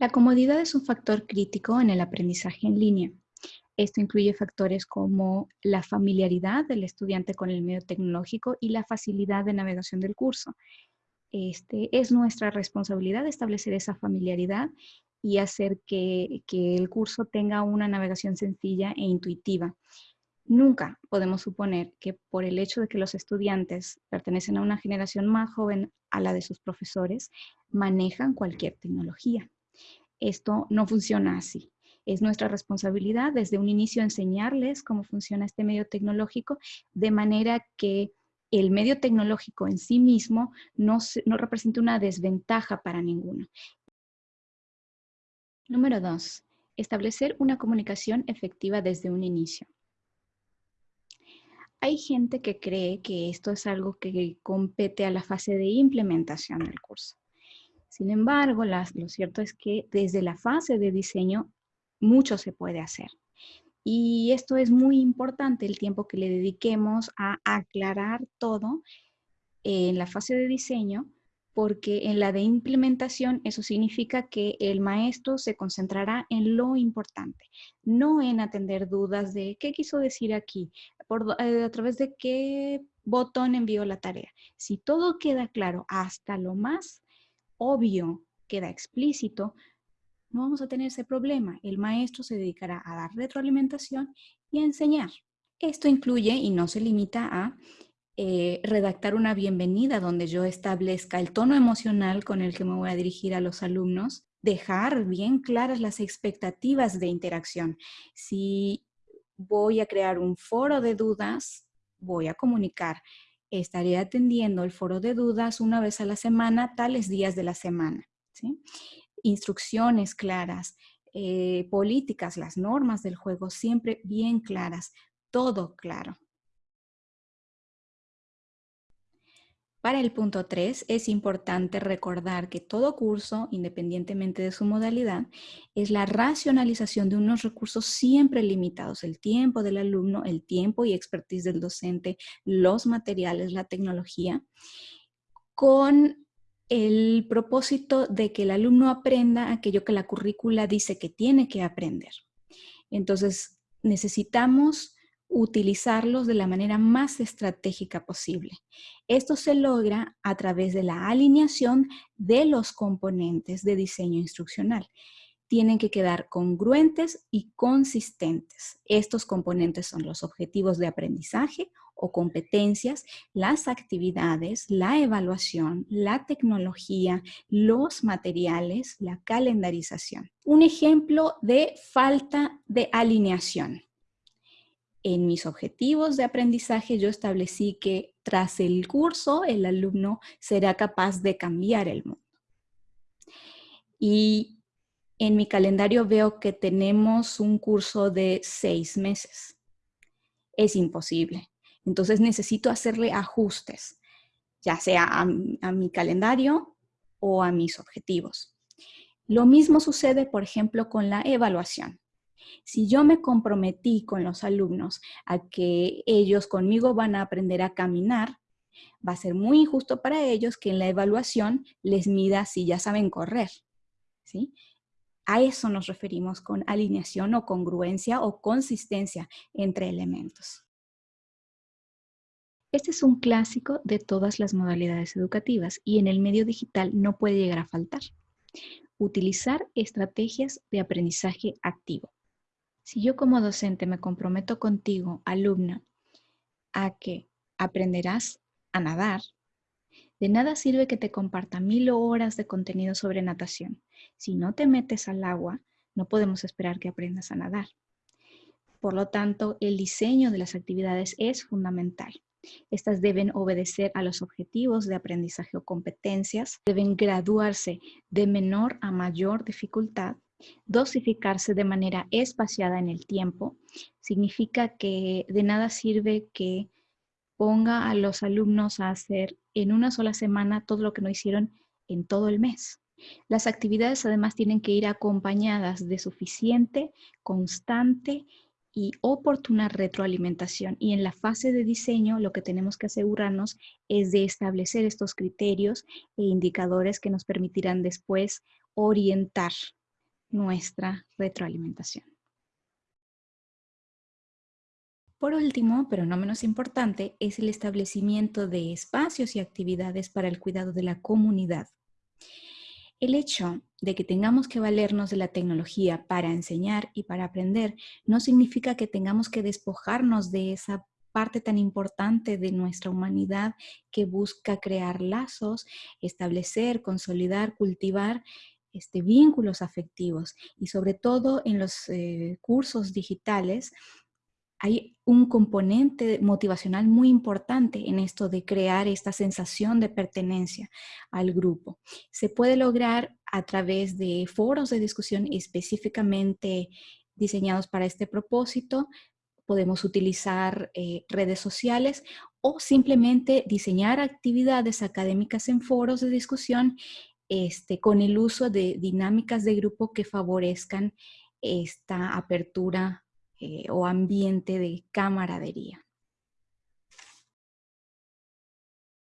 La comodidad es un factor crítico en el aprendizaje en línea. Esto incluye factores como la familiaridad del estudiante con el medio tecnológico y la facilidad de navegación del curso. Este, es nuestra responsabilidad establecer esa familiaridad y hacer que, el curso tenga una navegación sencilla e intuitiva. Nunca podemos suponer que por el hecho de que los estudiantes pertenecen a una generación más joven a la de sus profesores, manejan cualquier tecnología. Esto no funciona así. Es nuestra responsabilidad desde un inicio enseñarles cómo funciona este medio tecnológico de manera que el medio tecnológico en sí mismo no, no represente una desventaja para ninguno. Número dos, establecer una comunicación efectiva desde un inicio. Hay gente que cree que esto es algo que compete a la fase de implementación del curso. Sin embargo, lo cierto es que desde la fase de diseño mucho se puede hacer. Y esto es muy importante, el tiempo que le dediquemos a aclarar todo en la fase de diseño, porque en la de implementación eso significa que el maestro se concentrará en lo importante, no en atender dudas de qué quiso decir aquí, eh, a través de qué botón envió la tarea. Si todo queda claro hasta lo más obvio, queda explícito, no vamos a tener ese problema. El maestro se dedicará a dar retroalimentación y a enseñar. Esto incluye y no se limita a eh, redactar una bienvenida donde yo establezca el tono emocional con el que me voy a dirigir a los alumnos, dejar bien claras las expectativas de interacción. Si voy a crear un foro de dudas, voy a comunicar. Estaré atendiendo el foro de dudas una vez a la semana, tales días de la semana. Instrucciones claras, eh, políticas, las normas del juego siempre bien claras, todo claro. Para el punto 3 es importante recordar que todo curso, independientemente de su modalidad, es la racionalización de unos recursos siempre limitados, el tiempo del alumno, el tiempo y expertise del docente, los materiales, la tecnología, con el propósito de que el alumno aprenda aquello que la currícula dice que tiene que aprender. Entonces, necesitamos utilizarlos de la manera más estratégica posible. Esto se logra a través de la alineación de los componentes de diseño instruccional. Tienen que quedar congruentes y consistentes. Estos componentes son los objetivos de aprendizaje o competencias, las actividades, la evaluación, la tecnología, los materiales, la calendarización. Un ejemplo de falta de alineación en mis objetivos de aprendizaje yo establecí que tras el curso el alumno será capaz de cambiar el mundo. Y en mi calendario veo que tenemos un curso de seis meses. Es imposible. Entonces necesito hacerle ajustes, ya sea a, mi calendario o a mis objetivos. Lo mismo sucede, por ejemplo, con la evaluación. Si yo me comprometí con los alumnos a que ellos conmigo van a aprender a caminar, va a ser muy injusto para ellos que en la evaluación les mida si ya saben correr. ¿sí? A eso nos referimos con alineación o congruencia o consistencia entre elementos. Este es un clásico de todas las modalidades educativas y en el medio digital no puede llegar a faltar. Utilizar estrategias de aprendizaje activo. Si yo como docente me comprometo contigo, alumna, a que aprenderás a nadar, de nada sirve que te comparta mil horas de contenido sobre natación. Si no te metes al agua, no podemos esperar que aprendas a nadar. Por lo tanto, el diseño de las actividades es fundamental. Estas deben obedecer a los objetivos de aprendizaje o competencias, deben graduarse de menor a mayor dificultad Dosificarse de manera espaciada en el tiempo significa que de nada sirve que ponga a los alumnos a hacer en una sola semana todo lo que no hicieron en todo el mes. Las actividades además tienen que ir acompañadas de suficiente, constante y oportuna retroalimentación. Y en la fase de diseño lo que tenemos que asegurarnos es de establecer estos criterios e indicadores que nos permitirán después orientar nuestra retroalimentación. Por último, pero no menos importante, es el establecimiento de espacios y actividades para el cuidado de la comunidad. El hecho de que tengamos que valernos de la tecnología para enseñar y para aprender no significa que tengamos que despojarnos de esa parte tan importante de nuestra humanidad que busca crear lazos, establecer, consolidar, cultivar este, vínculos afectivos y sobre todo en los eh, cursos digitales hay un componente motivacional muy importante en esto de crear esta sensación de pertenencia al grupo. Se puede lograr a través de foros de discusión específicamente diseñados para este propósito. Podemos utilizar eh, redes sociales o simplemente diseñar actividades académicas en foros de discusión este, con el uso de dinámicas de grupo que favorezcan esta apertura eh, o ambiente de camaradería.